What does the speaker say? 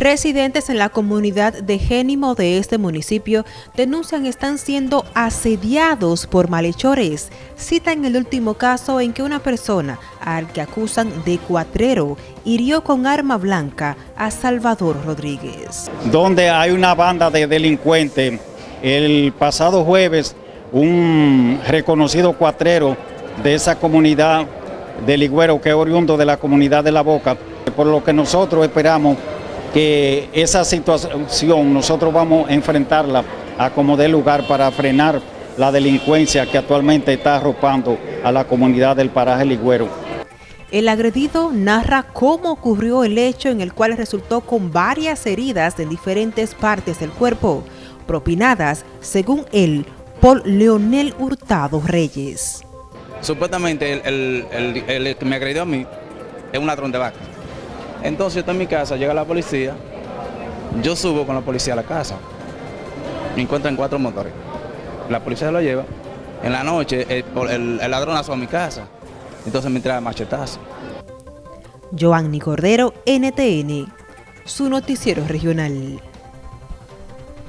Residentes en la comunidad de Génimo de este municipio denuncian están siendo asediados por malhechores. Citan el último caso en que una persona, al que acusan de cuatrero, hirió con arma blanca a Salvador Rodríguez. Donde hay una banda de delincuentes, el pasado jueves un reconocido cuatrero de esa comunidad de Ligüero, que es oriundo de la comunidad de La Boca, por lo que nosotros esperamos que esa situación nosotros vamos a enfrentarla a como dé lugar para frenar la delincuencia que actualmente está arropando a la comunidad del paraje Ligüero. El agredido narra cómo ocurrió el hecho en el cual resultó con varias heridas en diferentes partes del cuerpo, propinadas, según él, por Leonel Hurtado Reyes. Supuestamente el, que me agredió a mí es un ladrón de vaca. Entonces yo en mi casa, llega la policía, yo subo con la policía a la casa, me encuentran cuatro motores. La policía lo lleva, en la noche el, ladrón asó a mi casa, entonces me trae machetazo. Joanny Cordero, NTN, su noticiero regional.